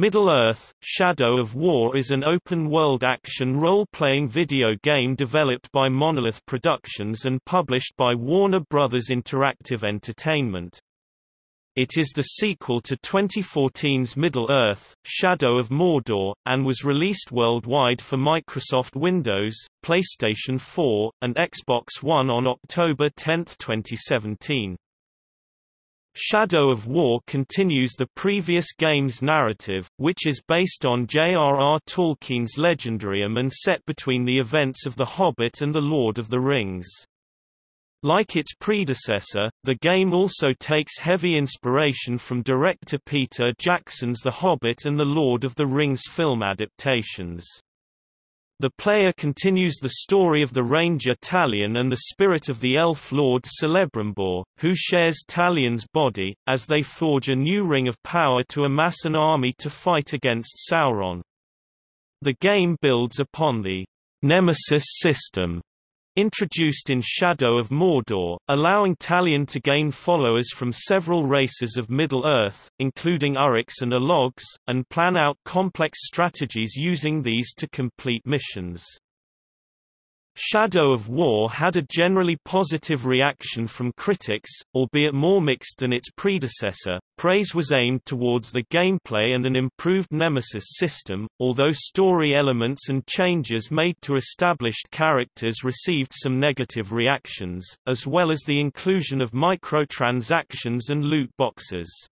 Middle-earth, Shadow of War is an open-world action role-playing video game developed by Monolith Productions and published by Warner Bros. Interactive Entertainment. It is the sequel to 2014's Middle-earth, Shadow of Mordor, and was released worldwide for Microsoft Windows, PlayStation 4, and Xbox One on October 10, 2017. Shadow of War continues the previous game's narrative, which is based on J.R.R. Tolkien's Legendarium and set between the events of The Hobbit and The Lord of the Rings. Like its predecessor, the game also takes heavy inspiration from director Peter Jackson's The Hobbit and The Lord of the Rings film adaptations. The player continues the story of the ranger Talion and the spirit of the elf lord Celebrimbor, who shares Talion's body, as they forge a new ring of power to amass an army to fight against Sauron. The game builds upon the Nemesis system introduced in Shadow of Mordor, allowing Talion to gain followers from several races of Middle-earth, including Uruks and Ologs, and plan out complex strategies using these to complete missions. Shadow of War had a generally positive reaction from critics, albeit more mixed than its predecessor. Praise was aimed towards the gameplay and an improved Nemesis system, although story elements and changes made to established characters received some negative reactions, as well as the inclusion of microtransactions and loot boxes.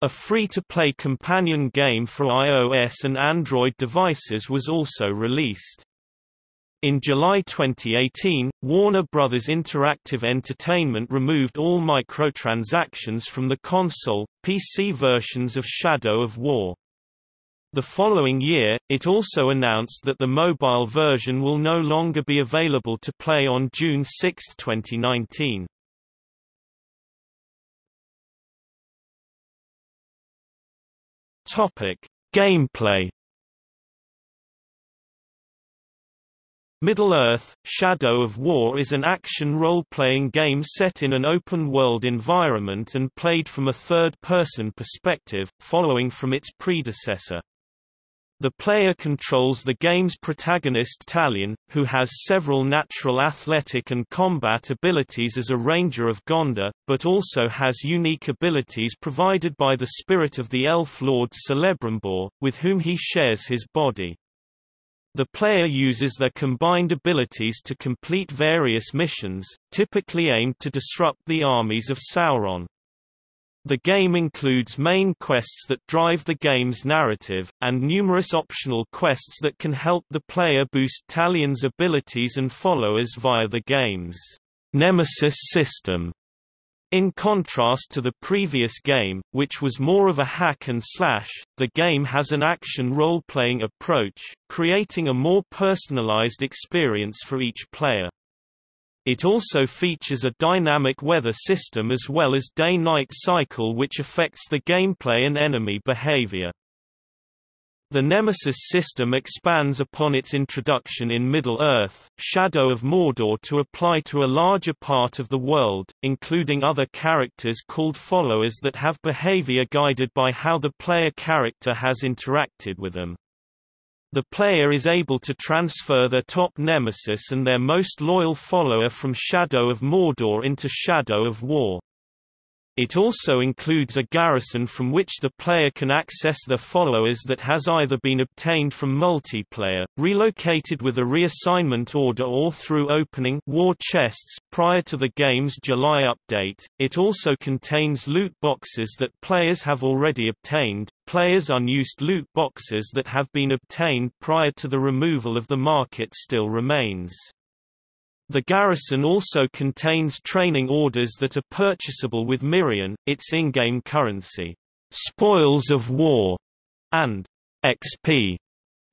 A free-to-play companion game for iOS and Android devices was also released. In July 2018, Warner Bros. Interactive Entertainment removed all microtransactions from the console, PC versions of Shadow of War. The following year, it also announced that the mobile version will no longer be available to play on June 6, 2019. Topic: Gameplay Middle-earth, Shadow of War is an action role-playing game set in an open-world environment and played from a third-person perspective, following from its predecessor. The player controls the game's protagonist Talion, who has several natural athletic and combat abilities as a ranger of Gondor, but also has unique abilities provided by the spirit of the elf lord Celebrimbor, with whom he shares his body. The player uses their combined abilities to complete various missions, typically aimed to disrupt the armies of Sauron. The game includes main quests that drive the game's narrative, and numerous optional quests that can help the player boost Talion's abilities and followers via the game's Nemesis system. In contrast to the previous game, which was more of a hack and slash, the game has an action role-playing approach, creating a more personalized experience for each player. It also features a dynamic weather system as well as day-night cycle which affects the gameplay and enemy behavior. The Nemesis system expands upon its introduction in Middle-earth, Shadow of Mordor to apply to a larger part of the world, including other characters called followers that have behavior guided by how the player character has interacted with them. The player is able to transfer their top nemesis and their most loyal follower from Shadow of Mordor into Shadow of War. It also includes a garrison from which the player can access their followers that has either been obtained from multiplayer, relocated with a reassignment order or through opening war chests prior to the game's July update. It also contains loot boxes that players have already obtained, players' unused loot boxes that have been obtained prior to the removal of the market still remains. The garrison also contains training orders that are purchasable with Mirian, its in-game currency. Spoils of War and XP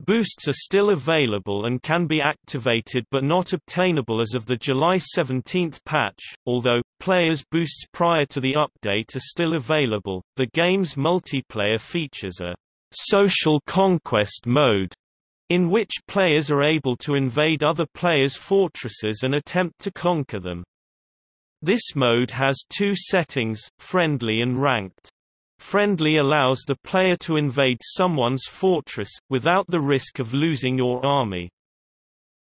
boosts are still available and can be activated but not obtainable as of the July 17 patch, although, players' boosts prior to the update are still available. The game's multiplayer features a social conquest mode in which players are able to invade other players' fortresses and attempt to conquer them. This mode has two settings, friendly and ranked. Friendly allows the player to invade someone's fortress, without the risk of losing your army.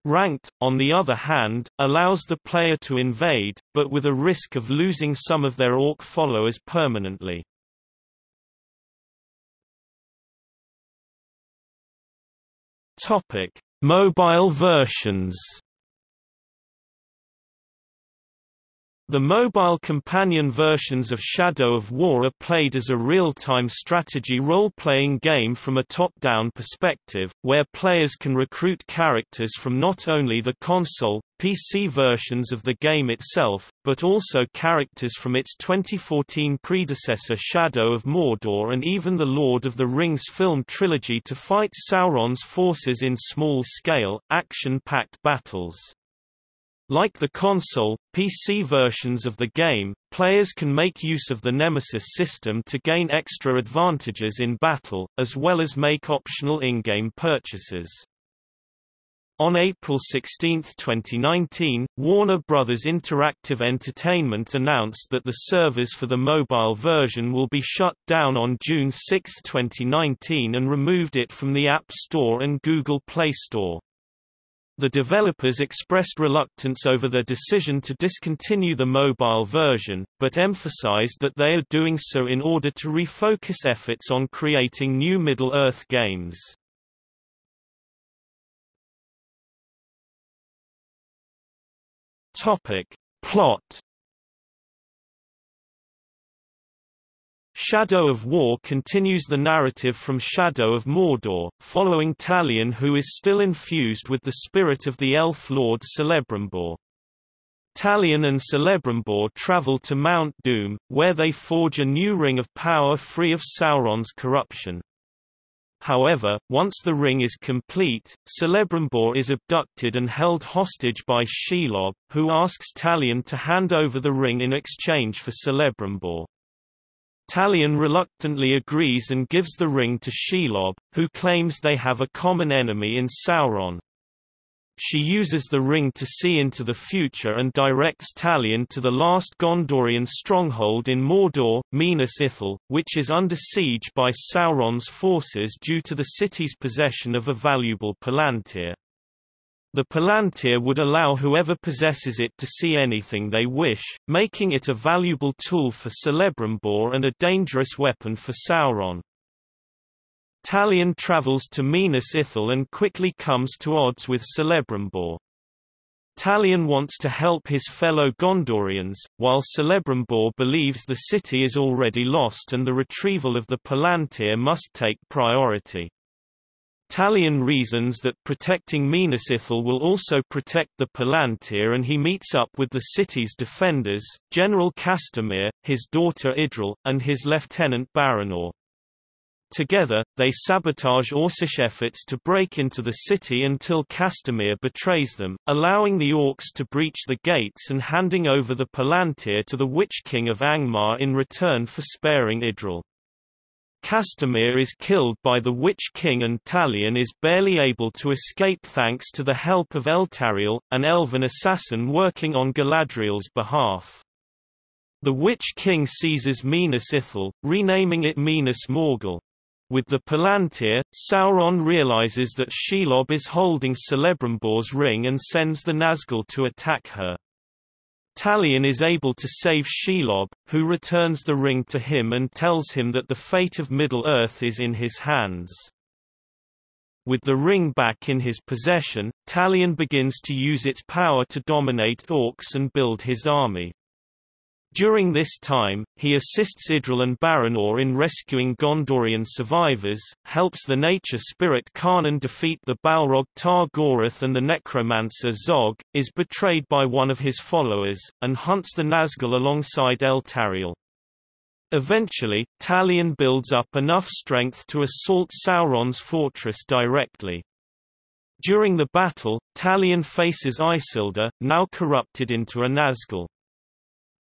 Ranked, on the other hand, allows the player to invade, but with a risk of losing some of their orc followers permanently. Topic: Mobile versions. The mobile companion versions of Shadow of War are played as a real-time strategy role-playing game from a top-down perspective, where players can recruit characters from not only the console, PC versions of the game itself, but also characters from its 2014 predecessor Shadow of Mordor and even the Lord of the Rings film trilogy to fight Sauron's forces in small-scale, action-packed battles. Like the console, PC versions of the game, players can make use of the Nemesis system to gain extra advantages in battle, as well as make optional in-game purchases. On April 16, 2019, Warner Bros. Interactive Entertainment announced that the servers for the mobile version will be shut down on June 6, 2019 and removed it from the App Store and Google Play Store. The developers expressed reluctance over their decision to discontinue the mobile version, but emphasized that they are doing so in order to refocus efforts on creating new Middle-earth games. Plot Shadow of War continues the narrative from Shadow of Mordor, following Talion who is still infused with the spirit of the elf lord Celebrimbor. Talion and Celebrimbor travel to Mount Doom, where they forge a new ring of power free of Sauron's corruption. However, once the ring is complete, Celebrimbor is abducted and held hostage by Shelob, who asks Talion to hand over the ring in exchange for Celebrimbor. Talion reluctantly agrees and gives the ring to Shelob, who claims they have a common enemy in Sauron. She uses the ring to see into the future and directs Talion to the last Gondorian stronghold in Mordor, Minas Ithil, which is under siege by Sauron's forces due to the city's possession of a valuable palantir. The Palantir would allow whoever possesses it to see anything they wish, making it a valuable tool for Celebrimbor and a dangerous weapon for Sauron. Talion travels to Minas Ithil and quickly comes to odds with Celebrimbor. Talion wants to help his fellow Gondorians, while Celebrimbor believes the city is already lost and the retrieval of the Palantir must take priority. Talion reasons that protecting Minas Ithil will also protect the Palantir and he meets up with the city's defenders, General Castamir, his daughter Idril, and his lieutenant Baranor. Together, they sabotage Orcish efforts to break into the city until Castamir betrays them, allowing the Orcs to breach the gates and handing over the Palantir to the Witch King of Angmar in return for sparing Idril. Castamir is killed by the Witch King and Talion is barely able to escape thanks to the help of Eltariel, an elven assassin working on Galadriel's behalf. The Witch King seizes Minas Ithil, renaming it Minas Morgul. With the Palantir, Sauron realizes that Shelob is holding Celebrimbor's ring and sends the Nazgul to attack her. Talion is able to save Shelob, who returns the ring to him and tells him that the fate of Middle-earth is in his hands. With the ring back in his possession, Talion begins to use its power to dominate orcs and build his army. During this time, he assists Idril and Baranor in rescuing Gondorian survivors, helps the nature spirit Carnan defeat the Balrog Tar Goroth and the necromancer Zog, is betrayed by one of his followers, and hunts the Nazgul alongside Eltariel. Eventually, Talion builds up enough strength to assault Sauron's fortress directly. During the battle, Talion faces Isildur, now corrupted into a Nazgul.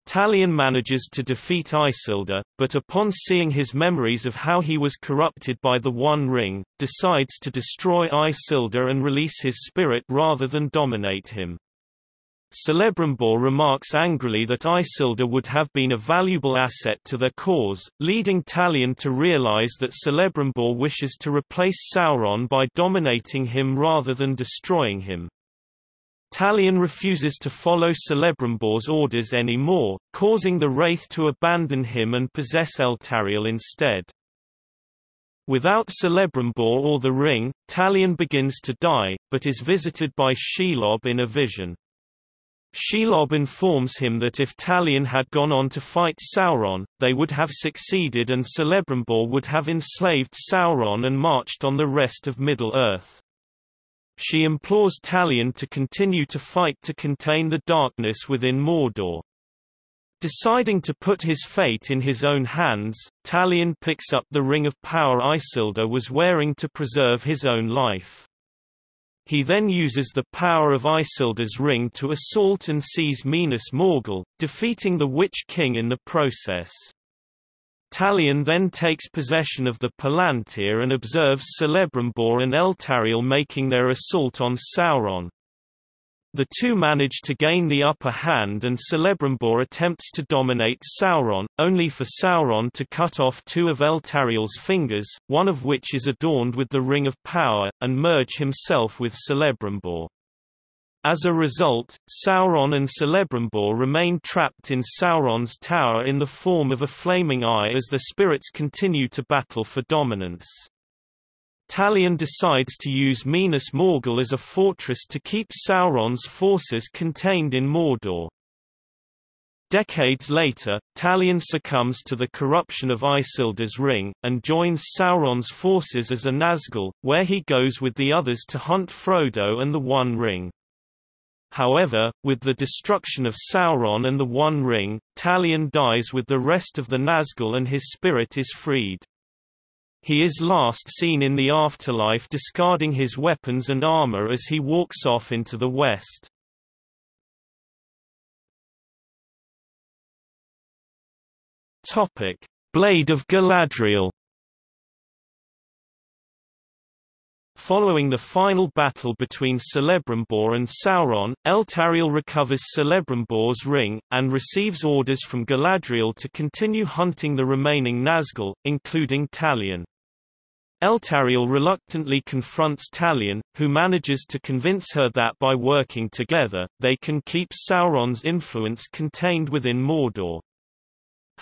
Talion manages to defeat Isildur, but upon seeing his memories of how he was corrupted by the One Ring, decides to destroy Isildur and release his spirit rather than dominate him. Celebrimbor remarks angrily that Isildur would have been a valuable asset to their cause, leading Talion to realize that Celebrimbor wishes to replace Sauron by dominating him rather than destroying him. Talion refuses to follow Celebrimbor's orders anymore, causing the Wraith to abandon him and possess Eltariel instead. Without Celebrimbor or the ring, Talion begins to die, but is visited by Shelob in a vision. Shelob informs him that if Talion had gone on to fight Sauron, they would have succeeded and Celebrimbor would have enslaved Sauron and marched on the rest of Middle-earth. She implores Talion to continue to fight to contain the darkness within Mordor. Deciding to put his fate in his own hands, Talion picks up the Ring of Power Isildur was wearing to preserve his own life. He then uses the power of Isildur's ring to assault and seize Minas Morgul, defeating the Witch King in the process. Talion then takes possession of the Palantir and observes Celebrimbor and Eltariel making their assault on Sauron. The two manage to gain the upper hand and Celebrimbor attempts to dominate Sauron, only for Sauron to cut off two of Eltariel's fingers, one of which is adorned with the Ring of Power, and merge himself with Celebrimbor. As a result, Sauron and Celebrimbor remain trapped in Sauron's tower in the form of a flaming eye as the spirits continue to battle for dominance. Talion decides to use Minas Morgul as a fortress to keep Sauron's forces contained in Mordor. Decades later, Talion succumbs to the corruption of Isildur's ring, and joins Sauron's forces as a Nazgul, where he goes with the others to hunt Frodo and the One Ring. However, with the destruction of Sauron and the One Ring, Talion dies with the rest of the Nazgul and his spirit is freed. He is last seen in the afterlife discarding his weapons and armor as he walks off into the west. Blade of Galadriel Following the final battle between Celebrimbor and Sauron, Eltariel recovers Celebrimbor's ring, and receives orders from Galadriel to continue hunting the remaining Nazgul, including Talion. Eltariel reluctantly confronts Talion, who manages to convince her that by working together, they can keep Sauron's influence contained within Mordor.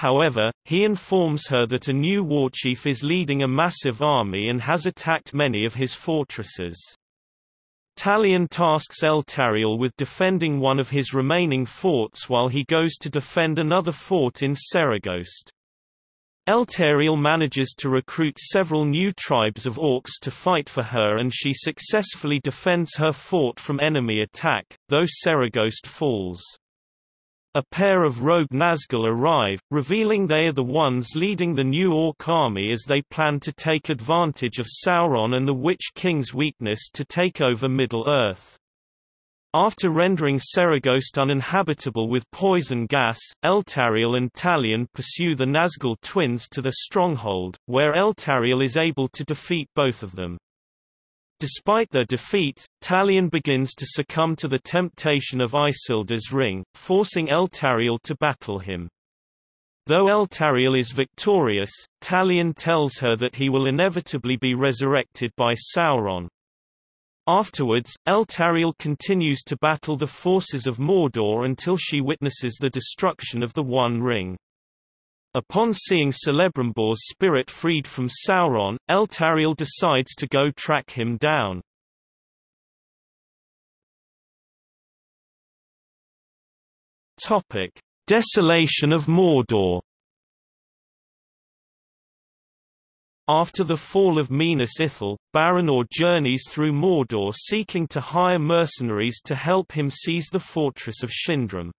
However, he informs her that a new warchief is leading a massive army and has attacked many of his fortresses. Talion tasks Eltariel with defending one of his remaining forts while he goes to defend another fort in Seregost. Eltariel manages to recruit several new tribes of orcs to fight for her and she successfully defends her fort from enemy attack, though Seregost falls. A pair of rogue Nazgul arrive, revealing they are the ones leading the new Orc army as they plan to take advantage of Sauron and the Witch King's weakness to take over Middle-earth. After rendering Seregost uninhabitable with poison gas, Eltariel and Talion pursue the Nazgul twins to the stronghold, where Eltariel is able to defeat both of them. Despite their defeat, Talion begins to succumb to the temptation of Isildur's ring, forcing Eltariel to battle him. Though Eltariel is victorious, Talion tells her that he will inevitably be resurrected by Sauron. Afterwards, Eltariel continues to battle the forces of Mordor until she witnesses the destruction of the One Ring. Upon seeing Celebrimbor's spirit freed from Sauron, Eltariel decides to go track him down. Topic: Desolation of Mordor. After the fall of Minas Ithil, Baranor journeys through Mordor seeking to hire mercenaries to help him seize the fortress of Shindrim.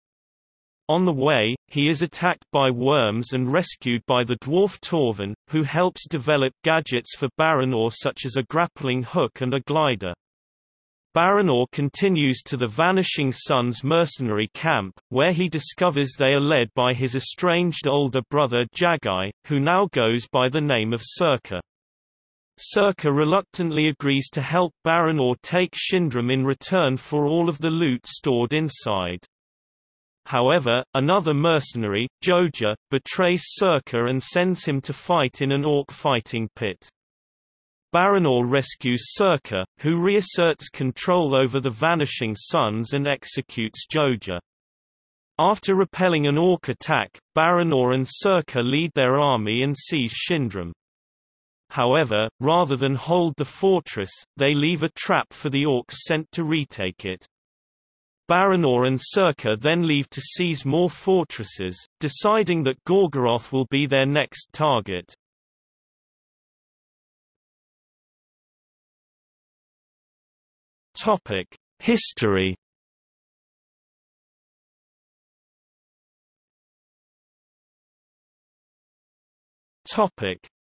On the way, he is attacked by worms and rescued by the dwarf Torvin, who helps develop gadgets for Baranor such as a grappling hook and a glider. Baranor continues to the Vanishing Sons' mercenary camp, where he discovers they are led by his estranged older brother Jagai, who now goes by the name of Surkr. Circa reluctantly agrees to help Baranor take Shindram in return for all of the loot stored inside. However, another mercenary, Joja, betrays Circa and sends him to fight in an orc fighting pit. Baranor rescues Circa, who reasserts control over the Vanishing Sons and executes Joja. After repelling an orc attack, Baranor and Circa lead their army and seize Shindram. However, rather than hold the fortress, they leave a trap for the orcs sent to retake it. Baranor and Circa then leave to seize more fortresses, deciding that Gorgoroth will be their next target. History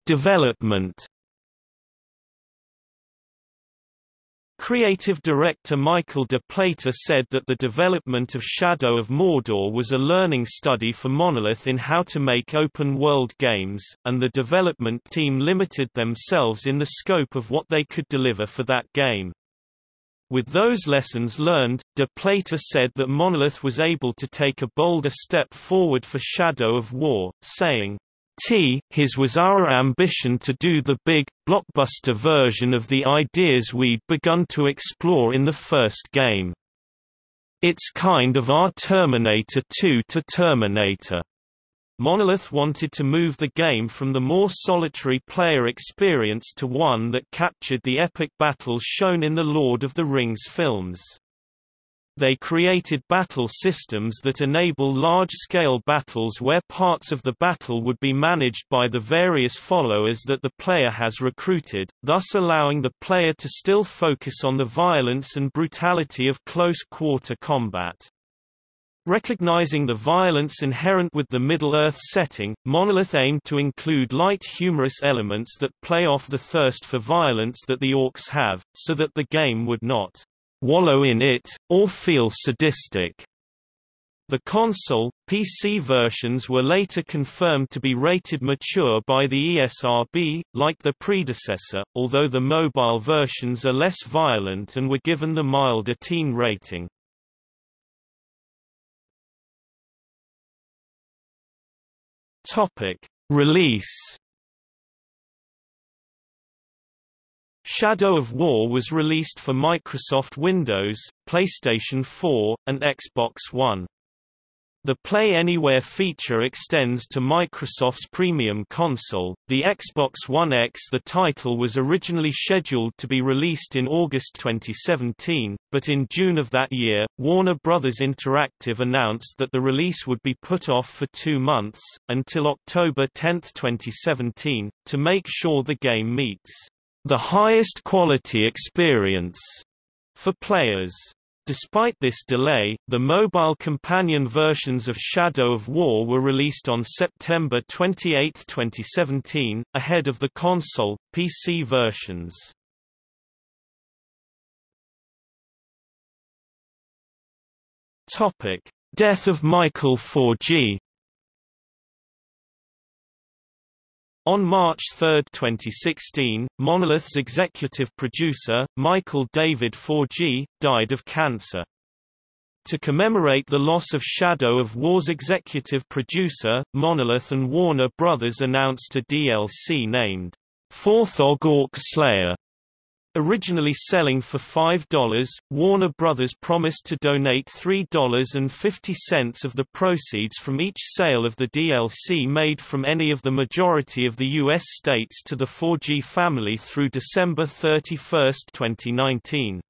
Development Creative director Michael de Plater said that the development of Shadow of Mordor was a learning study for Monolith in how to make open-world games, and the development team limited themselves in the scope of what they could deliver for that game. With those lessons learned, de Plater said that Monolith was able to take a bolder step forward for Shadow of War, saying, T. His was our ambition to do the big, blockbuster version of the ideas we'd begun to explore in the first game. It's kind of our Terminator 2 to Terminator. Monolith wanted to move the game from the more solitary player experience to one that captured the epic battles shown in the Lord of the Rings films. They created battle systems that enable large-scale battles where parts of the battle would be managed by the various followers that the player has recruited, thus allowing the player to still focus on the violence and brutality of close-quarter combat. Recognizing the violence inherent with the Middle-earth setting, Monolith aimed to include light humorous elements that play off the thirst for violence that the orcs have, so that the game would not wallow in it, or feel sadistic. The console, PC versions were later confirmed to be rated mature by the ESRB, like the predecessor, although the mobile versions are less violent and were given the milder teen rating. Release Shadow of War was released for Microsoft Windows, PlayStation 4, and Xbox One. The Play Anywhere feature extends to Microsoft's premium console, the Xbox One X. The title was originally scheduled to be released in August 2017, but in June of that year, Warner Bros. Interactive announced that the release would be put off for two months, until October 10, 2017, to make sure the game meets the highest quality experience for players. Despite this delay, the mobile companion versions of Shadow of War were released on September 28, 2017, ahead of the console, PC versions. Death of Michael Forgey On March 3, 2016, Monolith's executive producer, Michael David Forgey, died of cancer. To commemorate the loss of Shadow of War's executive producer, Monolith and Warner Brothers announced a DLC named Forthog Orc Slayer Originally selling for $5, Warner Brothers promised to donate $3.50 of the proceeds from each sale of the DLC made from any of the majority of the U.S. states to the Forgey family through December 31, 2019.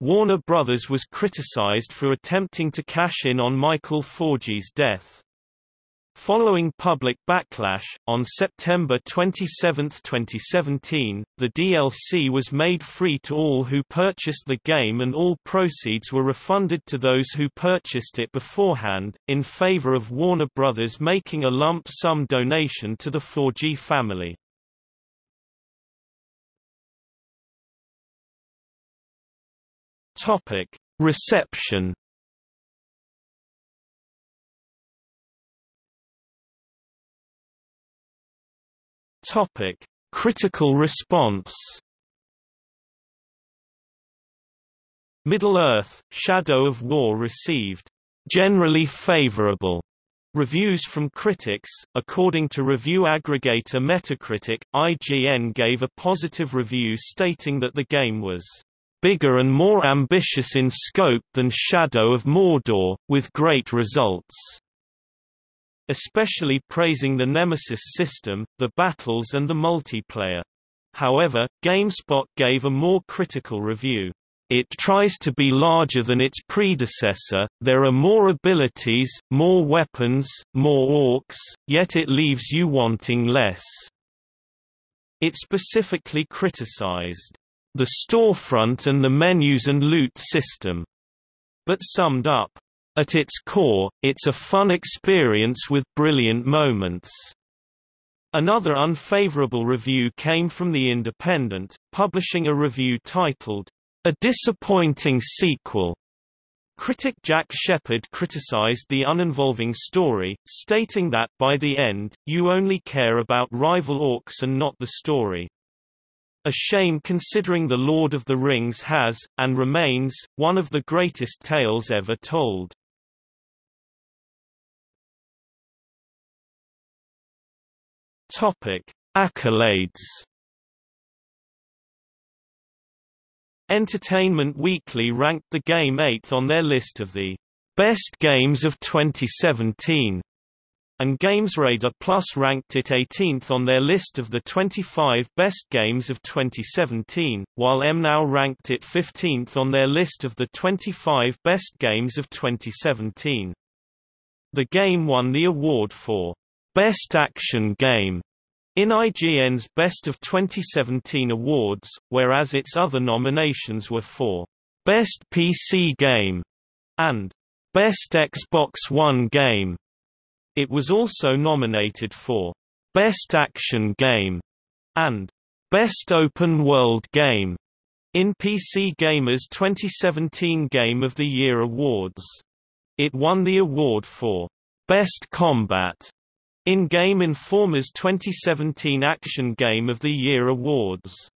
Warner Brothers was criticized for attempting to cash in on Michael Forgey's death. Following public backlash, on September 27, 2017, the DLC was made free to all who purchased the game and all proceeds were refunded to those who purchased it beforehand, in favor of Warner Bros. making a lump sum donation to the Forgey family. Reception Topic: Critical response Middle-earth, Shadow of War received generally favorable reviews from critics. According to review aggregator Metacritic, IGN gave a positive review stating that the game was bigger and more ambitious in scope than Shadow of Mordor, with great results, especially praising the Nemesis system, the battles and the multiplayer. However, GameSpot gave a more critical review. It tries to be larger than its predecessor, there are more abilities, more weapons, more orcs, yet it leaves you wanting less. It specifically criticized the storefront and the menus and loot system, but summed up, at its core, it's a fun experience with brilliant moments. Another unfavorable review came from The Independent, publishing a review titled, a disappointing sequel. Critic Jack Shepherd criticized the uninvolving story, stating that by the end, you only care about rival orcs and not the story. A shame considering The Lord of the Rings has, and remains, one of the greatest tales ever told. Topic: Accolades Entertainment Weekly ranked the game 8th on their list of the best games of 2017, and GamesRadar Plus ranked it 18th on their list of the 25 best games of 2017, while MNOW ranked it 15th on their list of the 25 best games of 2017. The game won the award for Best Action Game in IGN's Best of 2017 awards, whereas its other nominations were for Best PC Game and Best Xbox One Game. It was also nominated for Best Action Game and Best Open World Game in PC Gamer's 2017 Game of the Year awards. It won the award for Best Combat in Game Informer's 2017 Action Game of the Year awards.